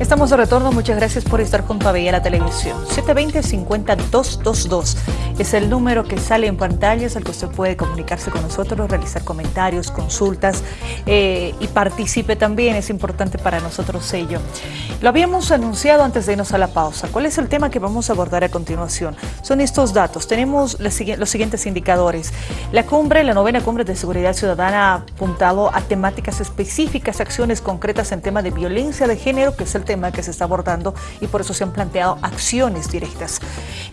Estamos de retorno, muchas gracias por estar junto a Bella la Televisión. 720-50222 es el número que sale en pantallas al que usted puede comunicarse con nosotros, realizar comentarios, consultas eh, y participe también, es importante para nosotros ello. Lo habíamos anunciado antes de irnos a la pausa. ¿Cuál es el tema que vamos a abordar a continuación? Son estos datos. Tenemos los siguientes indicadores. La cumbre, la novena cumbre de seguridad ciudadana ha apuntado a temáticas específicas, acciones concretas en tema de violencia de género, que es el tema que se está abordando y por eso se han planteado acciones directas.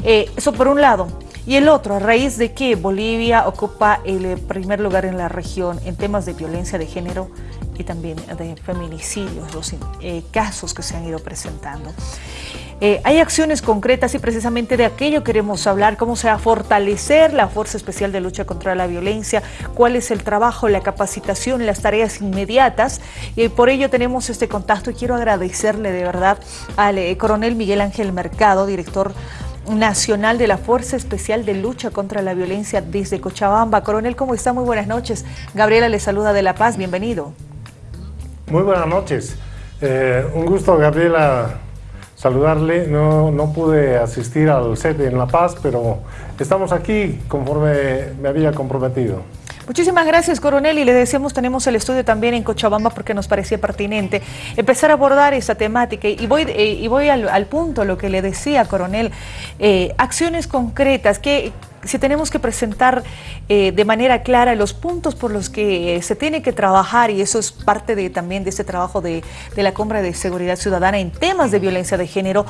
Eh, eso por un lado. Y el otro, a raíz de que Bolivia ocupa el eh, primer lugar en la región en temas de violencia de género y también de feminicidios, los eh, casos que se han ido presentando. Eh, hay acciones concretas y precisamente de aquello queremos hablar, cómo se va a fortalecer la Fuerza Especial de Lucha contra la Violencia, cuál es el trabajo, la capacitación, las tareas inmediatas. Y por ello tenemos este contacto y quiero agradecerle de verdad al eh, coronel Miguel Ángel Mercado, director nacional de la Fuerza Especial de Lucha contra la Violencia desde Cochabamba. Coronel, ¿cómo está? Muy buenas noches. Gabriela le saluda de La Paz, bienvenido. Muy buenas noches. Eh, un gusto, Gabriela, saludarle. No, no pude asistir al set en La Paz, pero estamos aquí conforme me había comprometido. Muchísimas gracias, coronel, y le decíamos, tenemos el estudio también en Cochabamba porque nos parecía pertinente empezar a abordar esa temática. Y voy, eh, y voy al, punto, lo que le decía, coronel, eh, acciones concretas, que si tenemos que presentar eh, de manera clara los puntos por los que se tiene que trabajar, y eso es parte de, también de este trabajo de, la Cumbre de Seguridad Ciudadana en temas de violencia de género,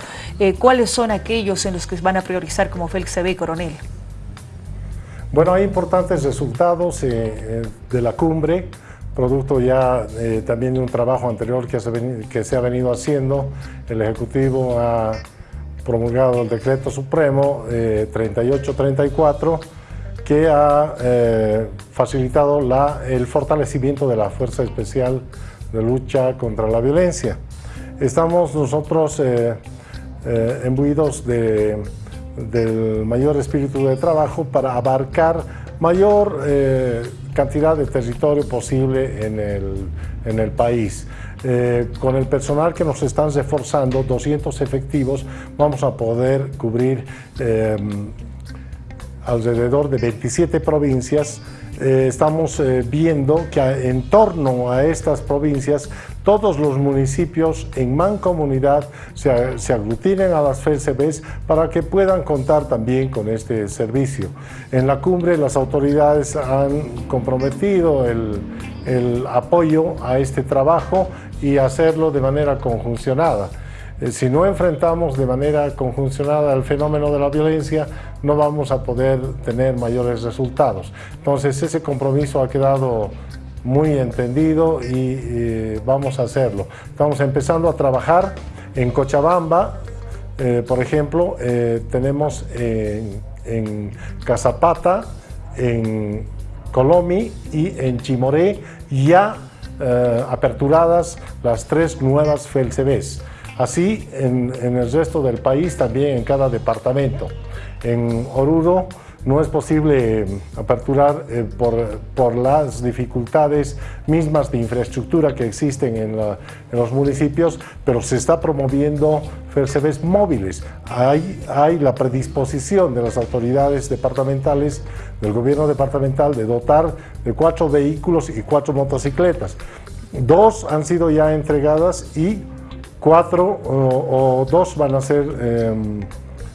¿cuáles son aquellos en los que van a priorizar como Félix se ve, coronel? Bueno, hay importantes resultados eh, eh, de la cumbre, producto ya eh, también de un trabajo anterior que se, ha venido haciendo. El Ejecutivo ha promulgado el Decreto Supremo 3834 que ha facilitado el fortalecimiento de la Fuerza Especial de Lucha contra la Violencia. Estamos nosotros embuidos de del mayor espíritu de trabajo para abarcar mayor eh, cantidad de territorio posible en el, en el país. Eh, con el personal que nos están reforzando, 200 efectivos, vamos a poder cubrir eh, alrededor de 27 provincias eh, estamos eh, viendo que en torno a estas provincias todos los municipios en mancomunidad se, se aglutinen a las FECBs para que puedan contar también con este servicio. En la cumbre las autoridades han comprometido el, el apoyo a este trabajo y hacerlo de manera conjuncionada. Eh, si no enfrentamos de manera conjuncionada el fenómeno de la violencia, no vamos a poder tener mayores resultados. Entonces ese compromiso ha quedado muy entendido y vamos a hacerlo. Estamos empezando a trabajar en Cochabamba, eh, por ejemplo, eh, tenemos en, en Casapata, en Colomi y en Chimoré ya aperturadas las tres nuevas FELCBs. Así en, el resto del país, también en cada departamento. En Oruro no es posible eh, aperturar eh, por, las dificultades mismas de infraestructura que existen en, los municipios, pero se está promoviendo FERCEBES móviles. Hay, hay la predisposición de las autoridades departamentales, del gobierno departamental, de dotar de cuatro vehículos y cuatro motocicletas. Dos han sido ya entregadas y cuatro o, dos van a ser em,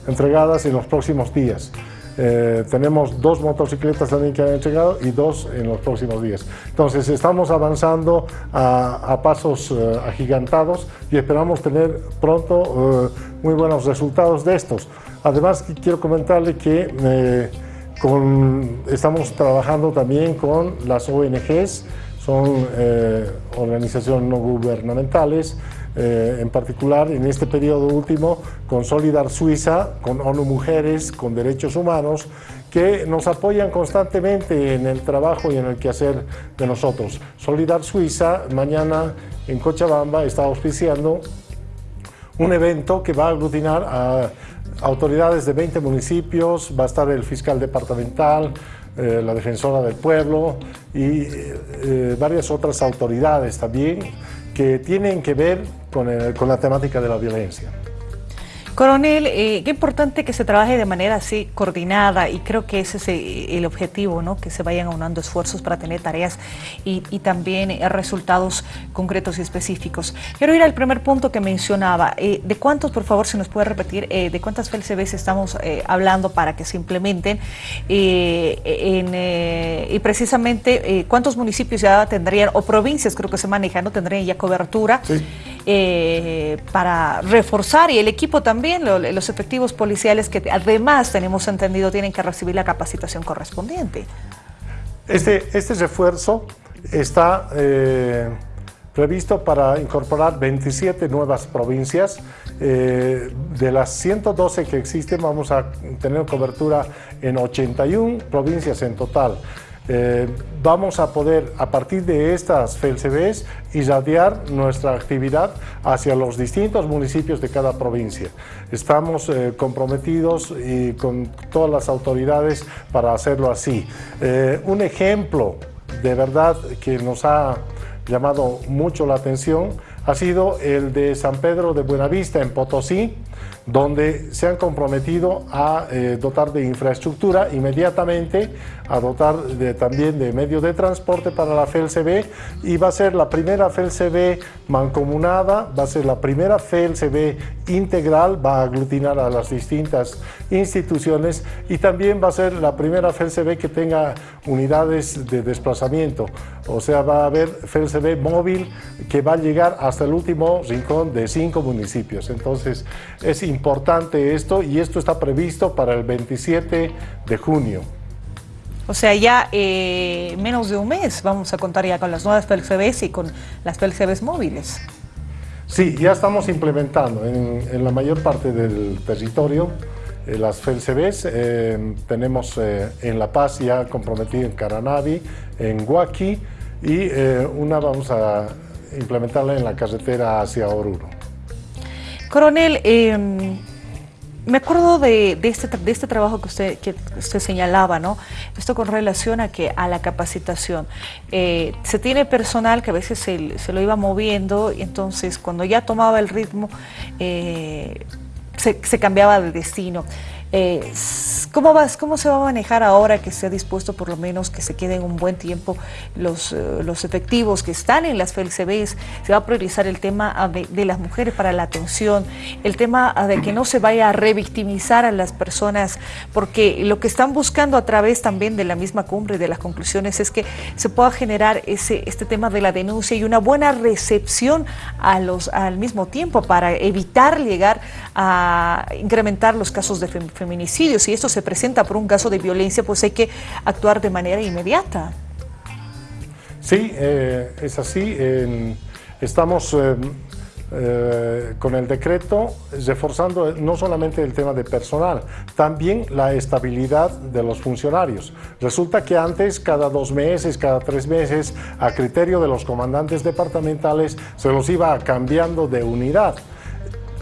entregadas en los próximos días. Eh, tenemos dos motocicletas también que han entregado y dos en los próximos días. Entonces estamos avanzando a, pasos eh, agigantados y esperamos tener pronto eh, muy buenos resultados de estos. Además quiero comentarle que estamos trabajando también con las ONGs, son organizaciones no gubernamentales, eh, en particular en este periodo último con Solidar Suiza, con ONU Mujeres, con Derechos Humanos, que nos apoyan constantemente en el trabajo y en el quehacer de nosotros. Solidar Suiza mañana en Cochabamba está auspiciando un evento que va a aglutinar a autoridades de 20 municipios, va a estar el fiscal departamental, eh, la defensora del pueblo y eh, varias otras autoridades también que tienen que ver con la temática de la violencia. Coronel, eh, qué importante que se trabaje de manera así coordinada y creo que ese es eh, el objetivo, ¿no? que se vayan aunando esfuerzos para tener tareas y, también eh, resultados concretos y específicos. Quiero ir al primer punto que mencionaba, de cuántos, por favor, si nos puede repetir, de cuántas FLCBs estamos hablando para que se implementen y precisamente cuántos municipios ya tendrían, o provincias creo que se manejan, ¿no? tendrían ya cobertura. Para reforzar y el equipo también también los efectivos policiales que además tenemos entendido tienen que recibir la capacitación correspondiente. Este, este refuerzo está eh, previsto para incorporar 27 nuevas provincias. Eh, de las 112 que existen vamos a tener cobertura en 81 provincias en total. Eh, vamos a poder, a partir de estas FELCBs, irradiar nuestra actividad hacia los distintos municipios de cada provincia. Estamos eh, comprometidos y con todas las autoridades para hacerlo así. Eh, un ejemplo de verdad que nos ha llamado mucho la atención ha sido el de San Pedro de Buenavista en Potosí, donde se han comprometido a eh, dotar de infraestructura inmediatamente, a dotar también de medios de transporte para la FELCB y va a ser la primera FELCB mancomunada, va a ser la primera FELCB integral, va a aglutinar a las distintas instituciones y también va a ser la primera FELCB que tenga unidades de desplazamiento, o sea, va a haber FELCB móvil que va a llegar hasta el último rincón de cinco municipios. Entonces, es importante esto y esto está previsto para el 27 de junio. O sea, ya eh, menos de un mes vamos a contar ya con las nuevas PLCBs y con las PLCBs móviles. Sí, ya estamos implementando en, la mayor parte del territorio eh, las FLCBs. Eh, tenemos en La Paz ya comprometido en Caranavi, en Huaki y una vamos a implementarla en la carretera hacia Oruro. Coronel, em, me acuerdo de, este, de este trabajo que usted, que señalaba, ¿no? Esto con relación a, que, a la capacitación. Eh, se tiene personal que a veces se, lo iba moviendo y entonces cuando ya tomaba el ritmo eh, se, se cambiaba de destino. Eh, ¿cómo, vas, ¿Cómo se va a manejar ahora que se ha dispuesto por lo menos que se queden un buen tiempo los, eh, los efectivos que están en las FLCBs? Se va a priorizar el tema ah, de, las mujeres para la atención, el tema ah, de que no se vaya a revictimizar a las personas, porque lo que están buscando a través también de la misma cumbre y de las conclusiones es que se pueda generar ese, este tema de la denuncia y una buena recepción a los, al mismo tiempo para evitar llegar a incrementar los casos de feminicidio feminicidios. Si esto se presenta por un caso de violencia, pues hay que actuar de manera inmediata. Sí, eh, es así. estamos eh, eh, con el decreto reforzando no solamente el tema de personal, también la estabilidad de los funcionarios. Resulta que antes, cada dos meses, cada tres meses, a criterio de los comandantes departamentales, se los iba cambiando de unidad.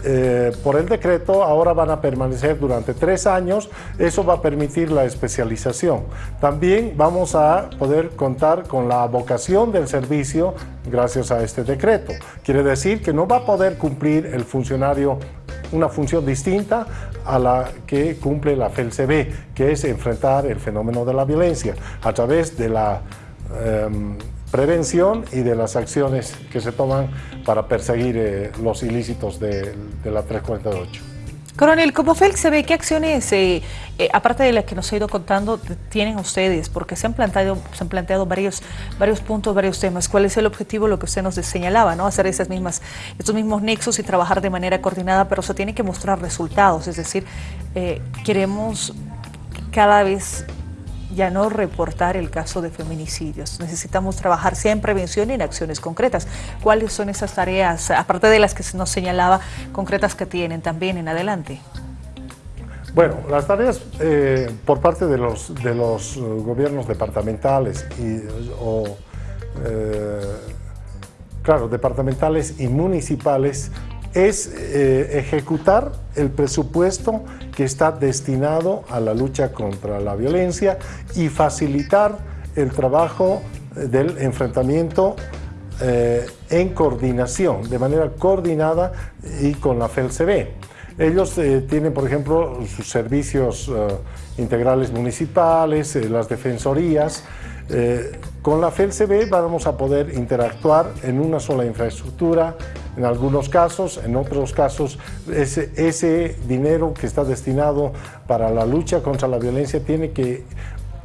Eh, por el decreto ahora van a permanecer durante tres años, eso va a permitir la especialización. También vamos a poder contar con la vocación del servicio gracias a este decreto. Quiere decir que no va a poder cumplir el funcionario una función distinta a la que cumple la FELCB, que es enfrentar el fenómeno de la violencia a través de la em, prevención y de las acciones que se toman para perseguir eh, los ilícitos de, la 348. Coronel, como se ve, ¿qué acciones, eh, eh, aparte de las que nos ha ido contando, tienen ustedes? Porque se han planteado, se han planteado varios, varios puntos, varios temas. ¿Cuál es el objetivo? Lo que usted nos señalaba, ¿no? Hacer esas mismas, estos mismos nexos y trabajar de manera coordinada, pero se tiene que mostrar resultados. Es decir, queremos cada vez ya no reportar el caso de feminicidios. Necesitamos trabajar sea en prevención y en acciones concretas. ¿Cuáles son esas tareas, aparte de las que nos señalaba, concretas que tienen también en adelante? Bueno, las tareas eh, por parte de los, de los gobiernos departamentales y, o, eh, claro, departamentales y municipales es eh, ejecutar el presupuesto que está destinado a la lucha contra la violencia y facilitar el trabajo del enfrentamiento eh, en coordinación, de manera coordinada y con la FELCB. Ellos eh, tienen, por ejemplo, sus servicios eh, integrales municipales, las defensorías. con la FELCB vamos a poder interactuar en una sola infraestructura, en algunos casos, en otros casos, ese, dinero que está destinado para la lucha contra la violencia tiene que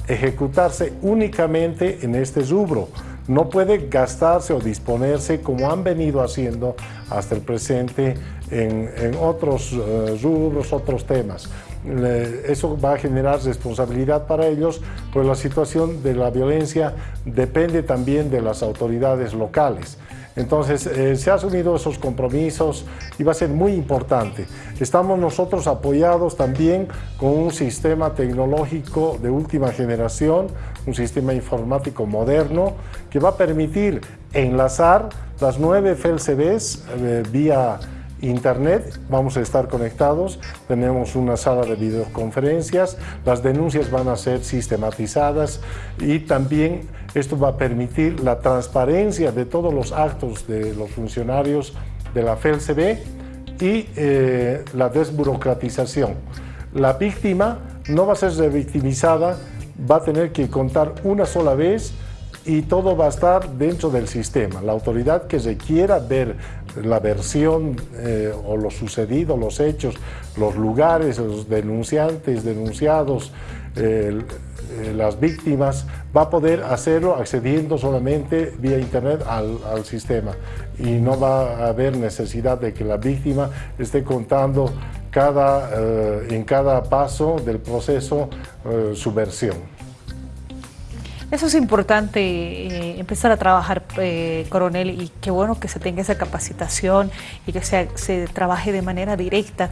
ejecutarse únicamente en este rubro. No puede gastarse o disponerse como han venido haciendo hasta el presente en, otros eh, rubros, otros temas. eso va a generar responsabilidad para ellos, pues la situación de la violencia depende también de las autoridades locales. Entonces, eh, se han asumido esos compromisos y va a ser muy importante. Estamos nosotros apoyados también con un sistema tecnológico de última generación, un sistema informático moderno que va a permitir enlazar las nueve FLCBs eh, vía internet, vamos a estar conectados, tenemos una sala de videoconferencias, las denuncias van a ser sistematizadas y también esto va a permitir la transparencia de todos los actos de los funcionarios de la FELCB y eh, la desburocratización. La víctima no va a ser revictimizada, va a tener que contar una sola vez y todo va a estar dentro del sistema. La autoridad que se quiera ver la versión eh, o lo sucedido, los hechos, los lugares, los denunciantes, denunciados, eh, las víctimas, va a poder hacerlo accediendo solamente vía internet al, sistema y no va a haber necesidad de que la víctima esté contando cada, eh, en cada paso del proceso su versión. Eso es importante, eh, empezar a trabajar, eh, coronel, y qué bueno que se tenga esa capacitación y que se, trabaje de manera directa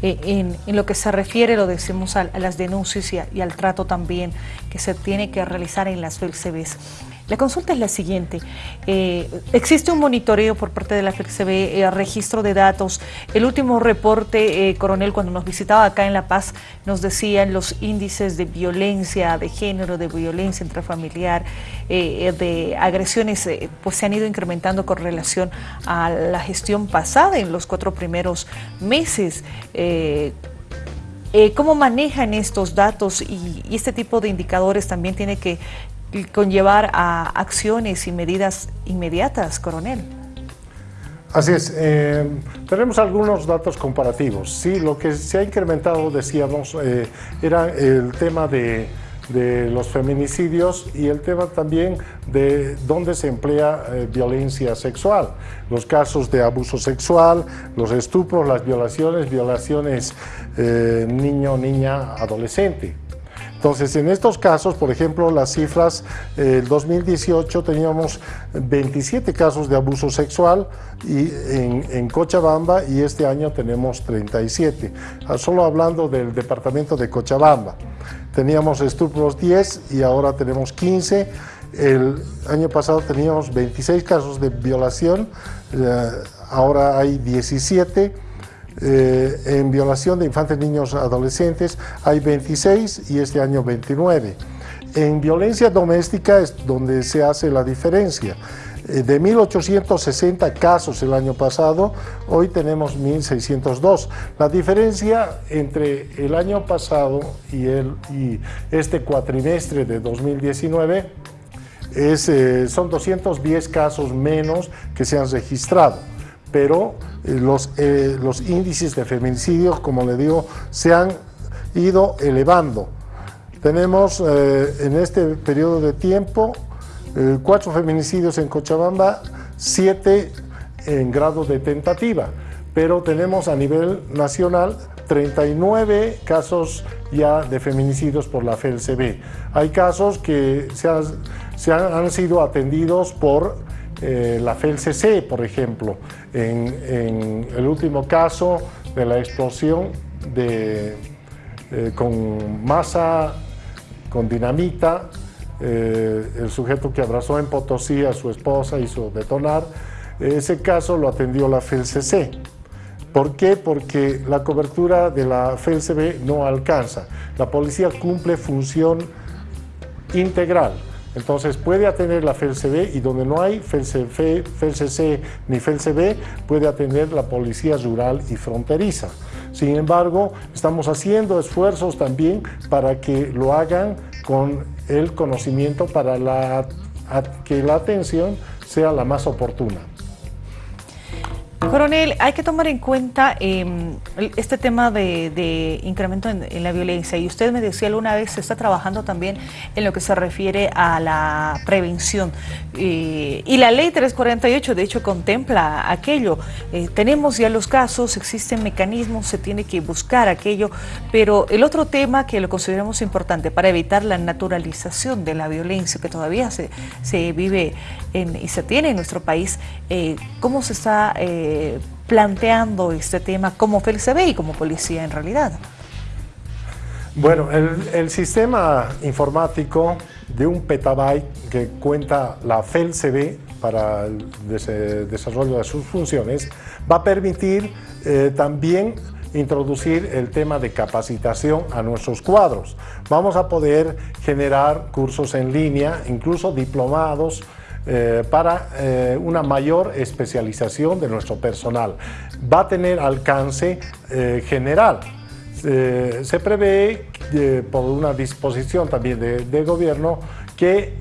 eh, en, lo que se refiere, lo decimos, a, las denuncias y, al trato también que se tiene que realizar en las FELCBs. La consulta es la siguiente. Eh, existe un monitoreo por parte de la FECB, eh, registro de datos. El último reporte, eh, coronel, cuando nos visitaba acá en La Paz, nos decían los índices de violencia de género, de violencia intrafamiliar, de agresiones, pues se han ido incrementando con relación a la gestión pasada en los cuatro primeros meses. ¿Cómo manejan estos datos y, este tipo de indicadores también tiene que conllevar a acciones y medidas inmediatas, coronel. Así es, eh, tenemos algunos datos comparativos. Sí, lo que se ha incrementado, decíamos, eh, era el tema de, los feminicidios y el tema también de dónde se emplea eh, violencia sexual. Los casos de abuso sexual, los estupros, las violaciones, violaciones niño, niña, adolescente. Entonces, en estos casos, por ejemplo, las cifras, eh, el 2018 teníamos 27 casos de abuso sexual y en, Cochabamba y este año tenemos 37. Ah, solo hablando del departamento de Cochabamba. Teníamos estupros 10 y ahora tenemos 15. El año pasado teníamos 26 casos de violación, eh, ahora hay 17 eh, en violación de infantes, niños, adolescentes hay 26 y este año 29. En violencia doméstica es donde se hace la diferencia. Eh, de 1.860 casos el año pasado, hoy tenemos 1.602. La diferencia entre el año pasado y, este cuatrimestre de 2019 es, eh, son 210 casos menos que se han registrado pero eh, los, eh, los índices de feminicidios, como le digo, se han ido elevando. Tenemos eh, en este periodo de tiempo cuatro feminicidios en Cochabamba, siete en grado de tentativa, pero tenemos a nivel nacional 39 casos ya de feminicidios por la FELCB. Hay casos que se, se han sido atendidos por eh, la FELCC, por ejemplo, en, el último caso de la explosión eh, con masa, con dinamita, eh, el sujeto que abrazó en Potosí a su esposa hizo detonar, ese caso lo atendió la FELCC. ¿Por qué? Porque la cobertura de la FELCB no alcanza. La policía cumple función integral Entonces puede atender la FELCB y donde no hay FELCC ni FELCB puede atender la Policía Rural y Fronteriza. Sin embargo, estamos haciendo esfuerzos también para que lo hagan con el conocimiento para que la atención sea la más oportuna. Coronel, hay que tomar en cuenta em, este tema de, incremento en, la violencia. Y usted me decía alguna vez se está trabajando también en lo que se refiere a la prevención. Y la ley 348 de hecho contempla aquello. Eh, tenemos ya los casos, existen mecanismos, se tiene que buscar aquello, pero el otro tema que lo consideramos importante para evitar la naturalización de la violencia que todavía se, vive y se tiene en nuestro país, eh, ¿cómo se está... Eh, planteando este tema como FELCB y como policía en realidad? Bueno, el, sistema informático de un petabyte que cuenta la FELCB para el desarrollo de sus funciones va a permitir eh, también introducir el tema de capacitación a nuestros cuadros. Vamos a poder generar cursos en línea, incluso diplomados, eh, para eh, una mayor especialización de nuestro personal. Va a tener alcance eh, general. se prevé por una disposición también de, gobierno que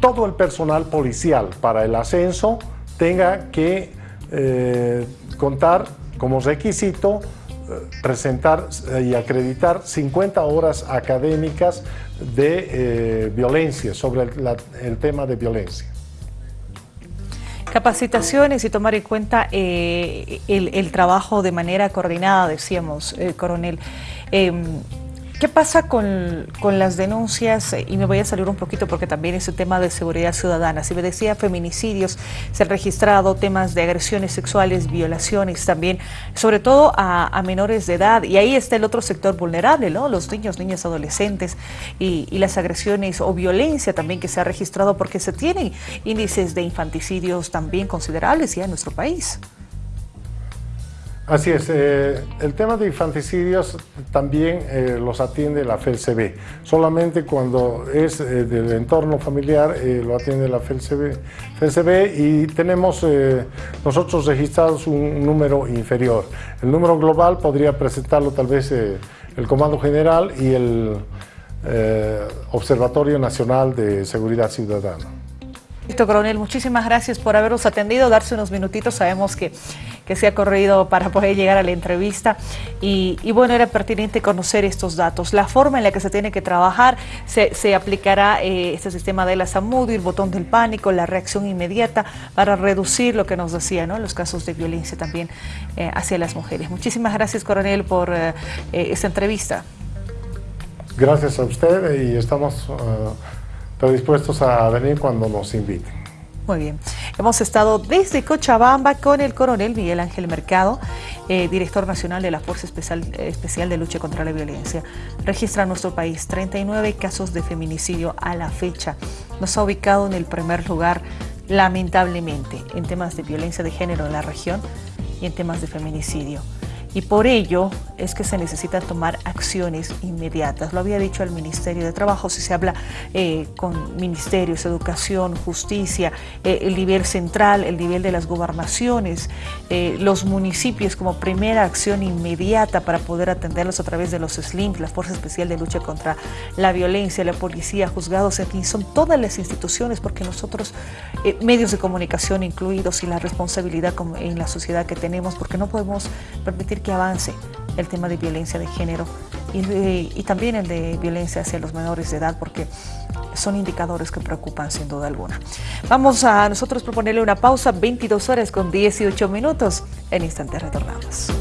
todo el personal policial para el ascenso tenga que contar como requisito presentar y acreditar 50 horas académicas de eh, violencia, sobre el, tema de violencia. Capacitaciones y tomar en cuenta eh, el, trabajo de manera coordinada, decíamos, eh, coronel. ¿Qué pasa con, las denuncias? Y me voy a salir un poquito porque también es un tema de seguridad ciudadana. Si me decía feminicidios, se han registrado temas de agresiones sexuales, violaciones también, sobre todo a, menores de edad. Y ahí está el otro sector vulnerable, ¿no? Los niños, niñas, adolescentes y, y las agresiones o violencia también que se ha registrado porque se tienen índices de infanticidios también considerables ya en nuestro país. Así es, eh, el tema de infanticidios también eh, los atiende la FELCB. Solamente cuando es eh, del entorno familiar lo atiende la FELCB, FELCB y tenemos nosotros registrados un número inferior. El número global podría presentarlo tal vez el Comando General y el Observatorio Nacional de Seguridad Ciudadana. Listo, coronel, muchísimas gracias por habernos atendido, darse unos minutitos, sabemos que que se ha corrido para poder llegar a la entrevista y, bueno, era pertinente conocer estos datos. La forma en la que se tiene que trabajar, se, aplicará eh, este sistema de la SAMUDI, el botón del pánico, la reacción inmediata para reducir lo que nos decía, ¿no? los casos de violencia también eh, hacia las mujeres. Muchísimas gracias, coronel, por eh, esta entrevista. Gracias a usted y estamos predispuestos a venir cuando nos inviten. Muy bien. Hemos estado desde Cochabamba con el coronel Miguel Ángel Mercado, eh, director nacional de la Fuerza Especial, Especial de Lucha contra la Violencia. Registra en nuestro país 39 casos de feminicidio a la fecha. Nos ha ubicado en el primer lugar, lamentablemente, en temas de violencia de género en la región y en temas de feminicidio y por ello es que se necesitan tomar acciones inmediatas. Lo había dicho el Ministerio de Trabajo, si se habla eh, con ministerios, educación, justicia, eh, el nivel central, el nivel de las gobernaciones, eh, los municipios como primera acción inmediata para poder atenderlos a través de los SLIM, la Fuerza Especial de Lucha contra la Violencia, la Policía, juzgados, en son todas las instituciones porque nosotros, medios de comunicación incluidos y la responsabilidad en la sociedad que tenemos, porque no podemos permitir que avance el tema de violencia de género y, también el de violencia hacia los menores de edad porque son indicadores que preocupan sin duda alguna. Vamos a nosotros proponerle una pausa, 22 horas con 18 minutos. En instante retornamos.